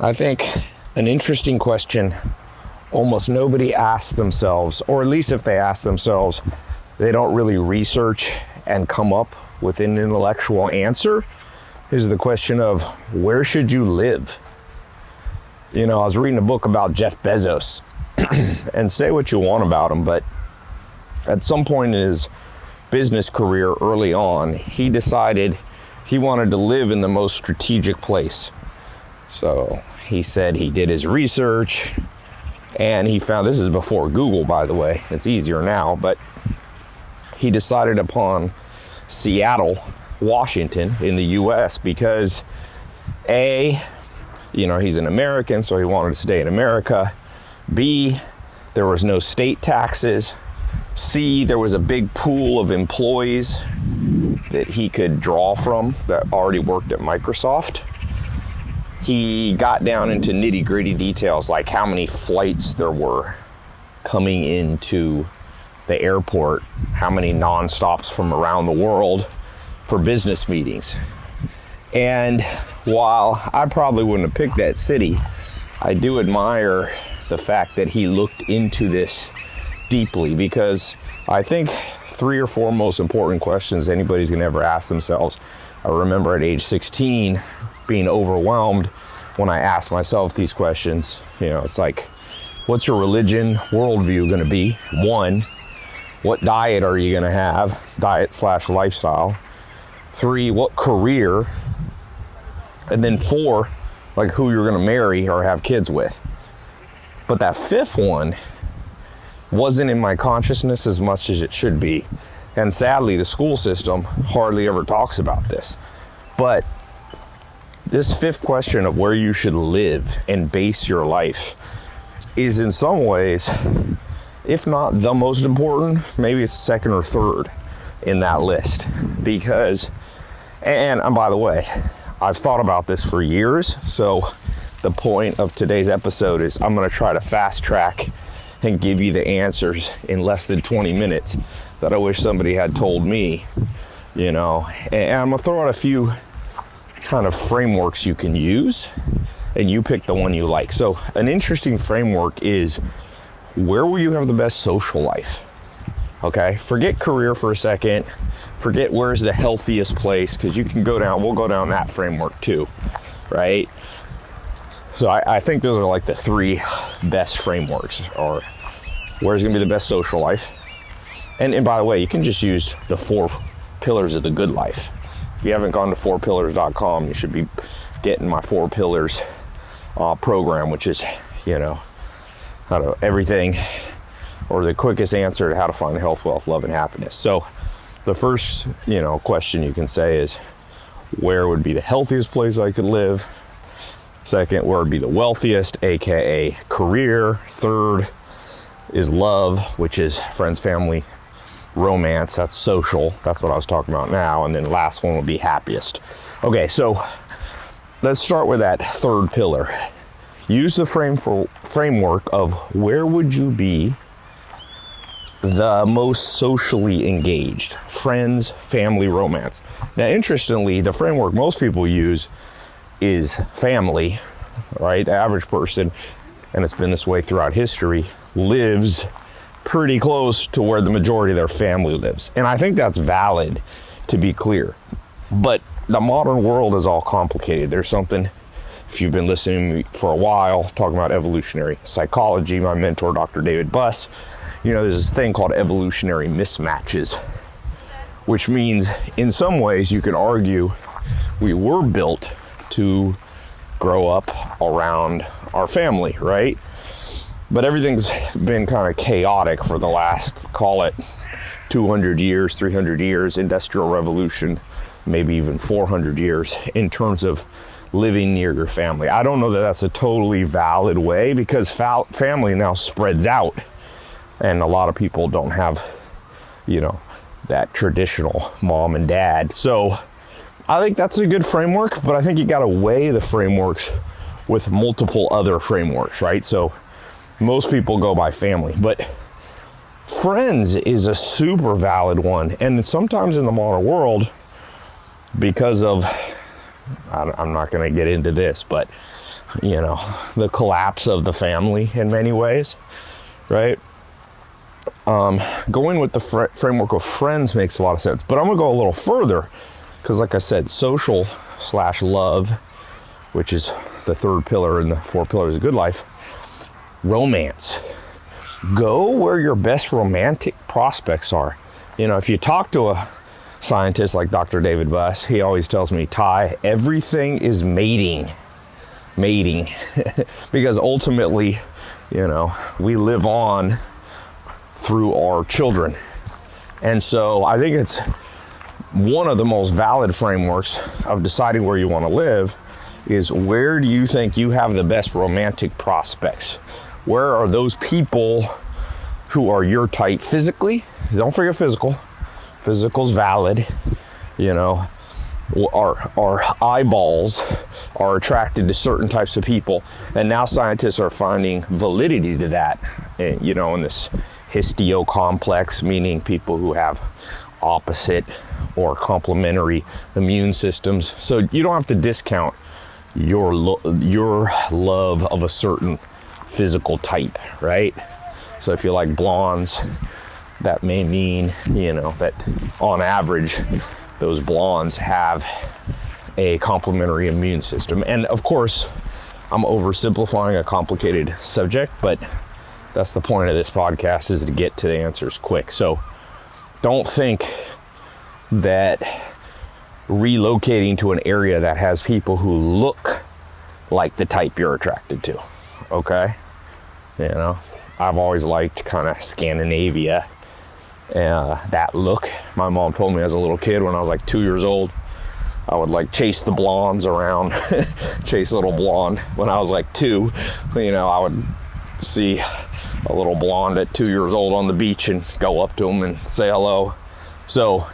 I think an interesting question almost nobody asks themselves, or at least if they ask themselves, they don't really research and come up with an intellectual answer, is the question of where should you live? You know, I was reading a book about Jeff Bezos, and say what you want about him, but at some point in his business career early on, he decided he wanted to live in the most strategic place. So he said he did his research and he found this is before Google, by the way, it's easier now, but he decided upon Seattle, Washington in the US because A, you know, he's an American, so he wanted to stay in America. B, there was no state taxes. C, there was a big pool of employees that he could draw from that already worked at Microsoft. He got down into nitty gritty details like how many flights there were coming into the airport, how many non-stops from around the world for business meetings. And while I probably wouldn't have picked that city, I do admire the fact that he looked into this deeply because I think three or four most important questions anybody's gonna ever ask themselves. I remember at age 16 being overwhelmed when I asked myself these questions. You know, it's like, what's your religion worldview gonna be? One, what diet are you gonna have? Diet slash lifestyle. Three, what career? And then four, like who you're gonna marry or have kids with. But that fifth one wasn't in my consciousness as much as it should be. And sadly, the school system hardly ever talks about this. But this fifth question of where you should live and base your life is in some ways, if not the most important, maybe it's second or third in that list. Because, and, and by the way, I've thought about this for years. So the point of today's episode is I'm going to try to fast track and give you the answers in less than 20 minutes that I wish somebody had told me, you know. And I'm to throw out a few kind of frameworks you can use and you pick the one you like. So, an interesting framework is where will you have the best social life? Okay, forget career for a second. Forget where's the healthiest place because you can go down, we'll go down that framework too, right? So I, I, think those are like the three best frameworks or where's gonna be the best social life. And, and by the way, you can just use the four pillars of the good life. If you haven't gone to fourpillars.com, you should be getting my four pillars uh, program, which is, you know, how to everything or the quickest answer to how to find health, wealth, love, and happiness. So the first, you know, question you can say is where would be the healthiest place I could live? Second word would be the wealthiest, aka career. Third is love, which is friends, family, romance. That's social. That's what I was talking about now. And then last one would be happiest. Okay, so let's start with that third pillar. Use the frame for framework of where would you be the most socially engaged friends, family, romance. Now, interestingly, the framework most people use is family, right? The average person, and it's been this way throughout history, lives pretty close to where the majority of their family lives. And I think that's valid to be clear. But the modern world is all complicated. There's something, if you've been listening to me for a while, talking about evolutionary psychology, my mentor, Dr. David Buss, you know, there's this thing called evolutionary mismatches, which means in some ways you could argue we were built to grow up around our family, right? But everything's been kind of chaotic for the last, call it 200 years, 300 years, industrial revolution, maybe even 400 years in terms of living near your family. I don't know that that's a totally valid way because family now spreads out and a lot of people don't have, you know, that traditional mom and dad. So I think that's a good framework, but I think you got to weigh the frameworks with multiple other frameworks, right? So most people go by family, but friends is a super valid one. And sometimes in the modern world, because of, I'm not going to get into this, but you know, the collapse of the family in many ways, right? Um, going with the fr- framework of friends makes a lot of sense, but I'm gonna go a little further because, like I said, social slash love, which is the third pillar in the four pillars of good life, romance. Go where your best romantic prospects are. You know, if you talk to a scientist like Dr. David Buss, he always tells me, Tai, everything is mating. Mating. because ultimately, you know, we live on through our children. And so I think it's one of the most valid frameworks of deciding where you want to live is where do you think you have the best romantic prospects? Where are those people who are your type physically? Don't forget physical. Physical's valid. You know, our our eyeballs are attracted to certain types of people, and now scientists are finding validity to that. eh, You know, in this histio complex, meaning people who have opposite or complementary immune systems. So you don't have to discount your lo- your love of a certain physical type, right? So if you like blondes, that may mean, you know, that on average those blondes have a complementary immune system. And of course, I'm oversimplifying a complicated subject, but that's the point of this podcast is to get to the answers quick. So don't think that relocating to an area that has people who look like the type you're attracted to. Okay? You know, I've always liked kind of Scandinavia, uh, that look. My mom told me as a little kid when I was like two years old, I would like chase the blondes around, chase little blonde. When I was like two, you know, I would see a little blonde at two years old on the beach and go up to them and say hello. So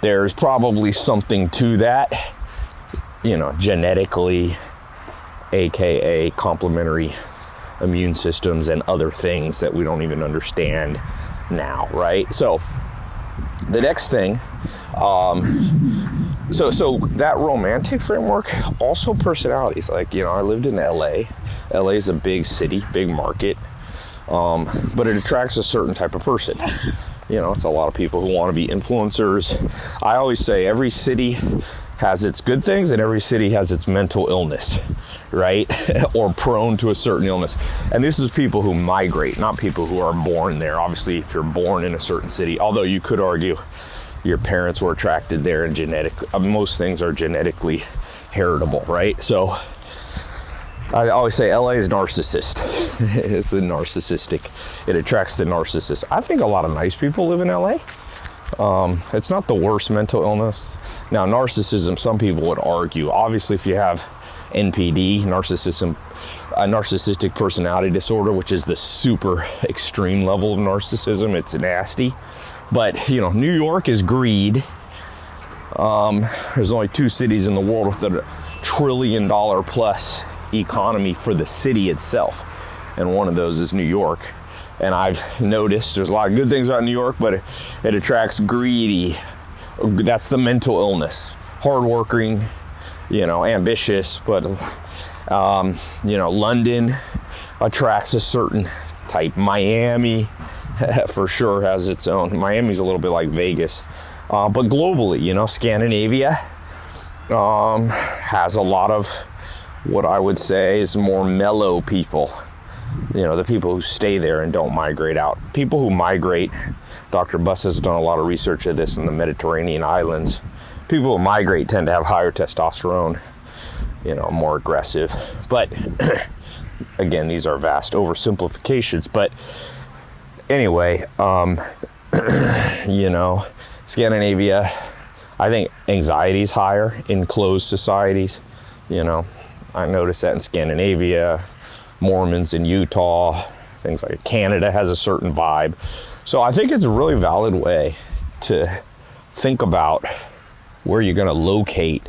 there's probably something to that, you know, genetically, aka complementary immune systems and other things that we don't even understand now, right? So the next thing, um, so so that romantic framework, also personalities. Like you know, I lived in LA. LA is a big city, big market, um, but it attracts a certain type of person. You know, it's a lot of people who want to be influencers. I always say every city has its good things and every city has its mental illness, right? or prone to a certain illness. And this is people who migrate, not people who are born there. Obviously, if you're born in a certain city, although you could argue your parents were attracted there and genetic, uh, most things are genetically heritable, right? So I always say LA is narcissist. it's a narcissistic. It attracts the narcissist. I think a lot of nice people live in LA. Um, it's not the worst mental illness. Now, narcissism, some people would argue. Obviously, if you have NPD, narcissism, a narcissistic personality disorder, which is the super extreme level of narcissism, it's nasty. But you know, New York is greed. Um, there's only two cities in the world with a trillion dollar plus economy for the city itself, and one of those is New York. And I've noticed there's a lot of good things about New York, but it, it attracts greedy. That's the mental illness. Hardworking, you know, ambitious, but um, you know, London attracts a certain type. Miami, for sure, has its own. Miami's a little bit like Vegas, uh, but globally, you know, Scandinavia um, has a lot of what I would say is more mellow people. You know, the people who stay there and don't migrate out. People who migrate, Dr. Buss has done a lot of research of this in the Mediterranean islands. People who migrate tend to have higher testosterone, you know, more aggressive. But again, these are vast oversimplifications. But anyway, um, you know, Scandinavia, I think anxiety is higher in closed societies. You know, I noticed that in Scandinavia, Mormons in Utah, things like Canada has a certain vibe. So I think it's a really valid way to think about where you're going to locate.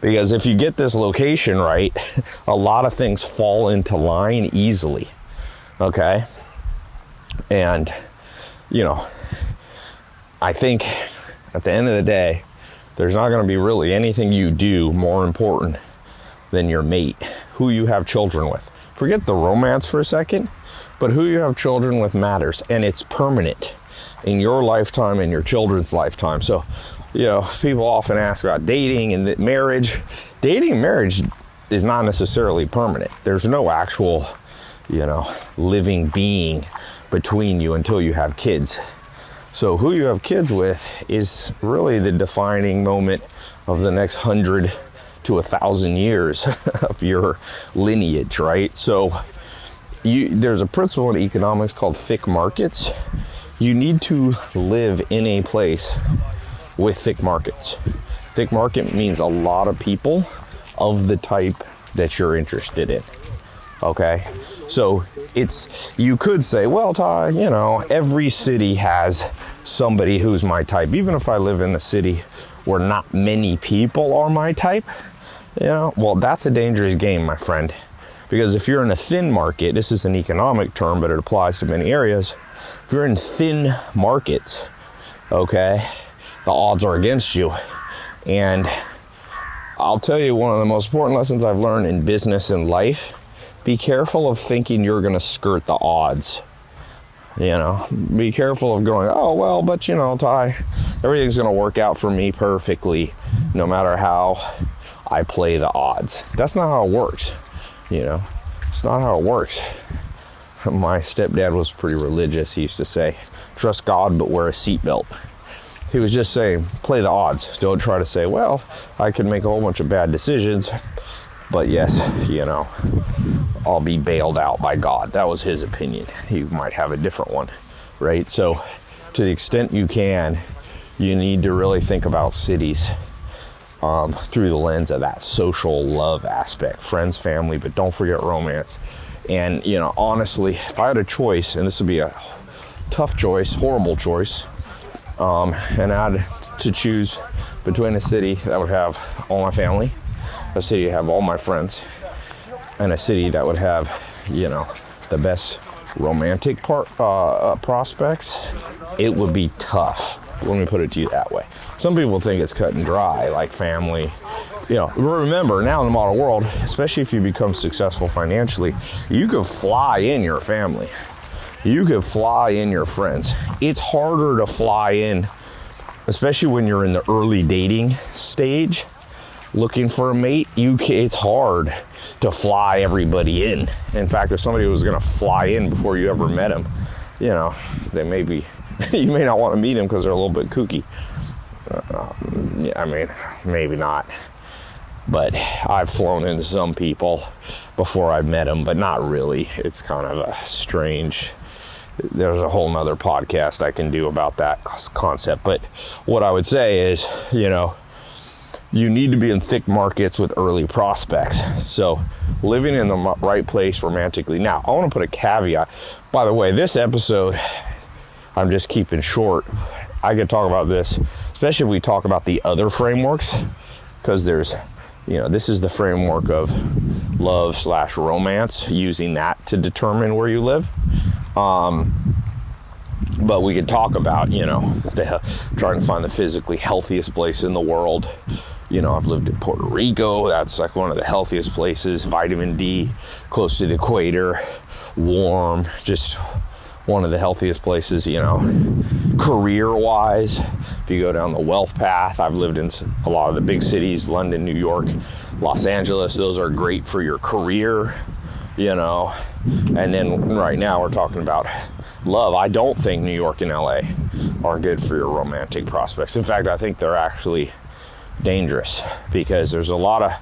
Because if you get this location right, a lot of things fall into line easily. Okay? And, you know, I think at the end of the day, there's not going to be really anything you do more important than your mate who you have children with. Forget the romance for a second, but who you have children with matters and it's permanent in your lifetime and your children's lifetime. So, you know, people often ask about dating and marriage. Dating and marriage is not necessarily permanent. There's no actual, you know, living being between you until you have kids. So, who you have kids with is really the defining moment of the next hundred to a thousand years of your lineage, right? So, you, there's a principle in economics called thick markets. You need to live in a place with thick markets. Thick market means a lot of people of the type that you're interested in. Okay. So it's, you could say, well, Tai, you know, every city has somebody who's my type. Even if I live in a city where not many people are my type, you know, well, that's a dangerous game, my friend. Because if you're in a thin market, this is an economic term, but it applies to many areas. If you're in thin markets, okay, the odds are against you. And I'll tell you one of the most important lessons I've learned in business and life be careful of thinking you're going to skirt the odds. You know, be careful of going, oh, well, but you know, Tai, everything's going to work out for me perfectly no matter how I play the odds. That's not how it works. You know, it's not how it works. My stepdad was pretty religious. He used to say, trust God, but wear a seatbelt. He was just saying, play the odds. Don't try to say, well, I can make a whole bunch of bad decisions, but yes, you know, I'll be bailed out by God. That was his opinion. He might have a different one, right? So, to the extent you can, you need to really think about cities um, through the lens of that social love aspect friends, family, but don't forget romance. And, you know, honestly, if I had a choice, and this would be a tough choice, horrible choice, um, and I had to choose between a city that would have all my family, a city that have all my friends, and a city that would have, you know, the best romantic part uh, uh, prospects, it would be tough. Let me put it to you that way. Some people think it's cut and dry, like family. You know, remember now in the modern world, especially if you become successful financially, you could fly in your family you could fly in your friends. It's harder to fly in, especially when you're in the early dating stage looking for a mate. You it's hard to fly everybody in. In fact, if somebody was going to fly in before you ever met them, you know, they may be, you may not want to meet them because they're a little bit kooky. Uh, yeah, I mean, maybe not. But I've flown into some people before I've met them, but not really. It's kind of a strange there's a whole nother podcast I can do about that concept. But what I would say is, you know, you need to be in thick markets with early prospects. So, living in the right place romantically. Now, I want to put a caveat. By the way, this episode, I'm just keeping short. I could talk about this, especially if we talk about the other frameworks, because there's, you know, this is the framework of love slash romance, using that to determine where you live. Um, but we could talk about, you know, the, trying to find the physically healthiest place in the world. You know, I've lived in Puerto Rico. That's like one of the healthiest places. Vitamin D, close to the equator, warm, just one of the healthiest places, you know, career wise. If you go down the wealth path, I've lived in a lot of the big cities London, New York, Los Angeles. Those are great for your career you know. And then right now we're talking about love. I don't think New York and LA are good for your romantic prospects. In fact, I think they're actually dangerous because there's a lot of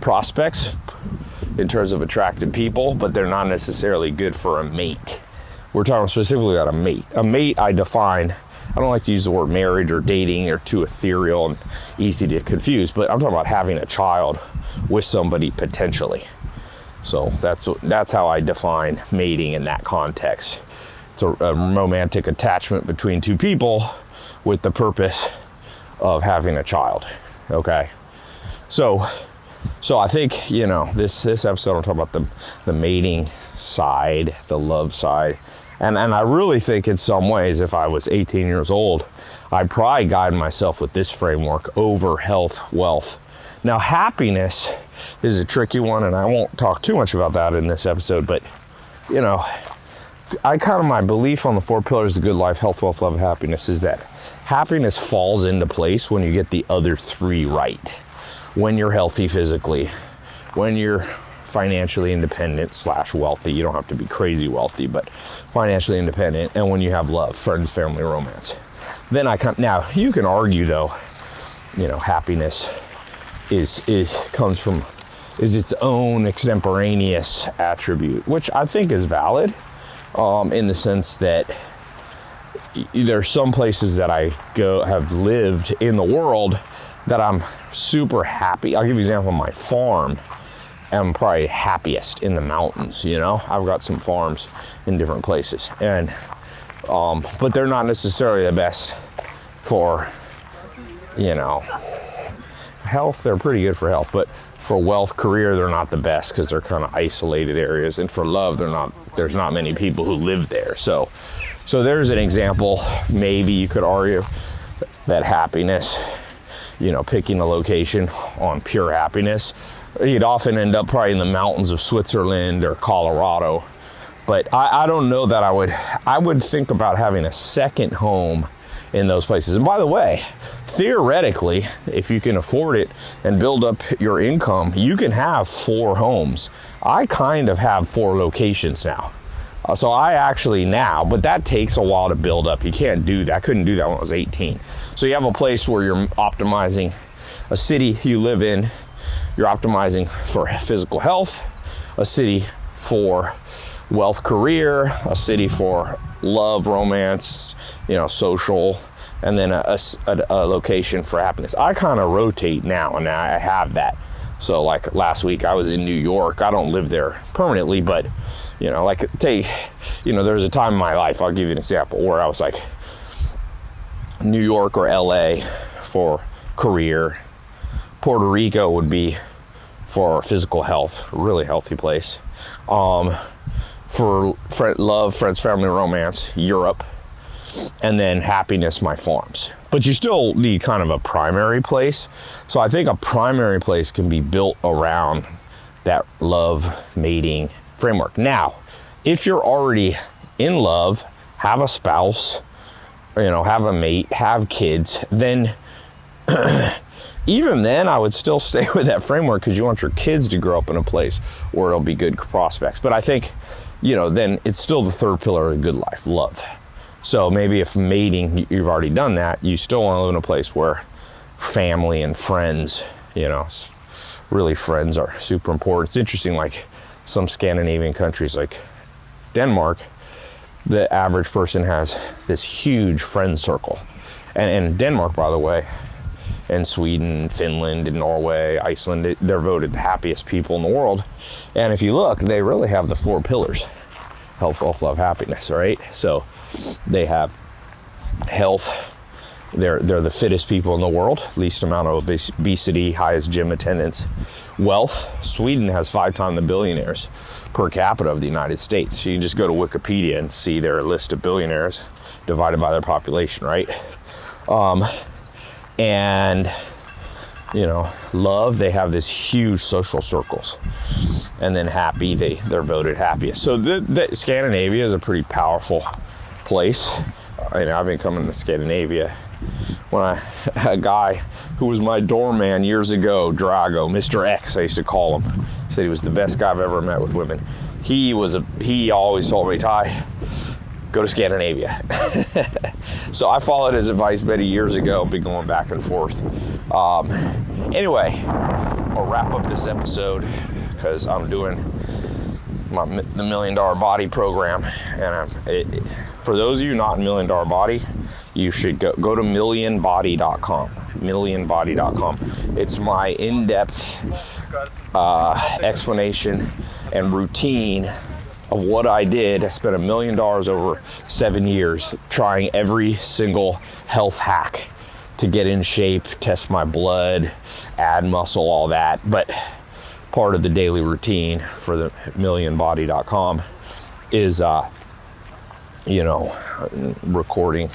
prospects in terms of attractive people, but they're not necessarily good for a mate. We're talking specifically about a mate. A mate, I define, I don't like to use the word marriage or dating, they're too ethereal and easy to confuse, but I'm talking about having a child with somebody potentially. So that's that's how I define mating in that context. It's a, a romantic attachment between two people with the purpose of having a child. Okay, so so I think you know this this episode I'm talking about the the mating side, the love side, and and I really think in some ways if I was 18 years old, I'd probably guide myself with this framework over health, wealth, Now, happiness is a tricky one, and I won't talk too much about that in this episode, but you know, I kind of my belief on the four pillars of good life, health, wealth, love, happiness is that happiness falls into place when you get the other three right. When you're healthy physically, when you're financially independent slash wealthy. You don't have to be crazy wealthy, but financially independent. And when you have love, friends, family, romance. Then I come now you can argue though, you know, happiness is is comes from is its own extemporaneous attribute, which I think is valid um, in the sense that there are some places that I go have lived in the world that I'm super happy. I'll give you an example. My farm, I'm probably happiest in the mountains. You know, I've got some farms in different places, and um, but they're not necessarily the best for you know health. They're pretty good for health, but for wealth, career, they're not the best because they're kind of isolated areas, and for love, they're not. There's not many people who live there. So, so there's an example. Maybe you could argue that happiness, you know, picking a location on pure happiness, you'd often end up probably in the mountains of Switzerland or Colorado. But I, I don't know that I would. I would think about having a second home in those places. And by the way, theoretically, if you can afford it and build up your income, you can have four homes. I kind of have four locations now. Uh, so I actually now, but that takes a while to build up. You can't do that. I couldn't do that when I was 18. So you have a place where you're optimizing a city you live in, you're optimizing for physical health, a city for wealth career, a city for love, romance, you know, social, and then a, a, a location for happiness. I kind of rotate now, and I have that. So, like last week, I was in New York. I don't live there permanently, but you know, like take, you know, there was a time in my life. I'll give you an example where I was like New York or LA for career. Puerto Rico would be for physical health, really healthy place. Um, for love, friends, family, romance, Europe, and then happiness, my farms. But you still need kind of a primary place. So I think a primary place can be built around that love mating framework. Now, if you're already in love, have a spouse, you know, have a mate, have kids, then even then I would still stay with that framework because you want your kids to grow up in a place where it'll be good prospects. But I think you know, then it's still the third pillar of a good life, love. So maybe if mating, you've already done that, you still want to live in a place where family and friends, you know, really friends are super important. It's interesting, like some Scandinavian countries like Denmark, the average person has this huge friend circle. And in Denmark, by the way, and Sweden, Finland, and Norway, Iceland, they're voted the happiest people in the world. And if you look, they really have the four pillars health, wealth, love, happiness, right? So they have health. They're, they're the fittest people in the world, least amount of obesity, highest gym attendance. Wealth, Sweden has five times the billionaires per capita of the United States. So you just go to Wikipedia and see their list of billionaires divided by their population, right? Um, and you know love they have this huge social circles. And then happy they they're voted happiest. So the, the scandinavia is a pretty powerful place. I mean, i've been coming to scandinavia. When i a guy who was my doorman years ago drago mr x i used to call him. Said he was the best guy i've ever met with women. He was a he always told me ty go to Scandinavia. so I followed his advice many years ago, been going back and forth. Um, anyway, I'll wrap up this episode because I'm doing my, the Million Dollar Body program. And it, for those of you not in Million Dollar Body, you should go, go to millionbody.com. Millionbody.com. It's my in depth uh, explanation and routine of what I did. I spent a million dollars over seven years trying every single health hack to get in shape, test my blood, add muscle, all that. But part of the daily routine for the millionbody.com is, uh, you know, recording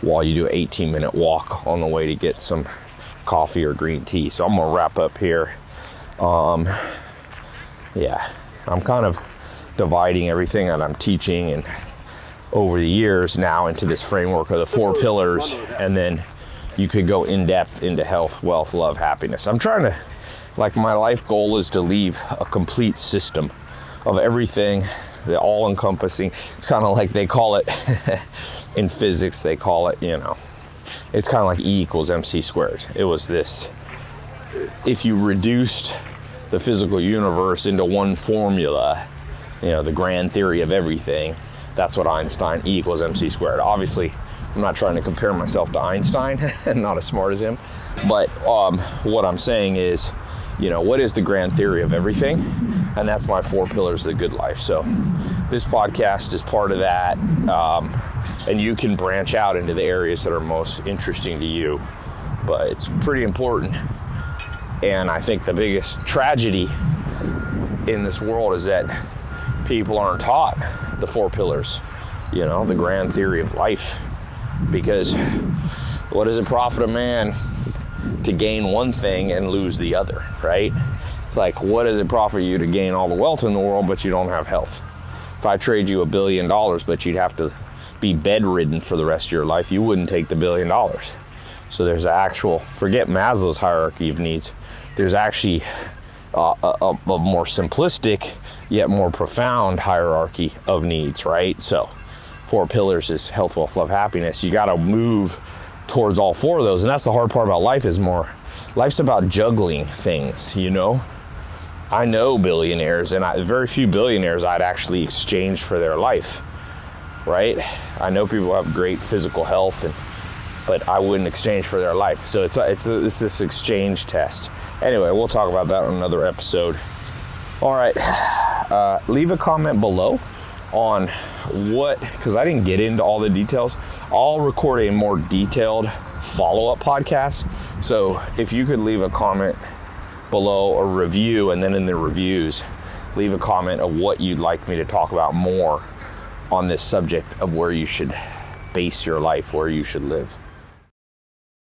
while you do an 18 minute walk on the way to get some coffee or green tea. So I'm gonna wrap up here. Um, yeah, I'm kind of dividing everything that I'm teaching and over the years now into this framework of the four pillars, and then you could go in depth into health, wealth, love, happiness. I'm trying to, like, my life goal is to leave a complete system of everything, the all encompassing. It's kind of like they call it in physics, they call it, you know, it's kind of like E equals MC squared. It was this if you reduced the physical universe into one formula, you know, the grand theory of everything, that's what Einstein E equals MC squared. Obviously, I'm not trying to compare myself to Einstein, not as smart as him, but um, what I'm saying is, you know, what is the grand theory of everything? And that's my four pillars of the good life. So, this podcast is part of that. Um, and you can branch out into the areas that are most interesting to you. But it's pretty important. And I think the biggest tragedy in this world is that people aren't taught the four pillars, you know, the grand theory of life. Because what does it profit a man to gain one thing and lose the other, right? It's like, what does it profit you to gain all the wealth in the world, but you don't have health? If I trade you a billion dollars, but you'd have to be bedridden for the rest of your life, you wouldn't take the billion dollars. So there's an actual, forget Maslow's hierarchy of needs, there's actually a, a more simplistic yet more profound hierarchy of needs, right? So, four pillars is health, wealth, love, happiness. You got to move towards all four of those, and that's the hard part about life. Is more, life's about juggling things, you know. I know billionaires, and I, very few billionaires I'd actually exchange for their life right? I know people have great physical health, and, but I wouldn't exchange for their life. So it's it's, it's this exchange test. Anyway, we'll talk about that on another episode. All right, uh, leave a comment below on what because I didn't get into all the details. I'll record a more detailed follow-up podcast. So if you could leave a comment below a review and then in the reviews leave a comment of what you'd like me to talk about more on this subject of where you should base your life, where you should live.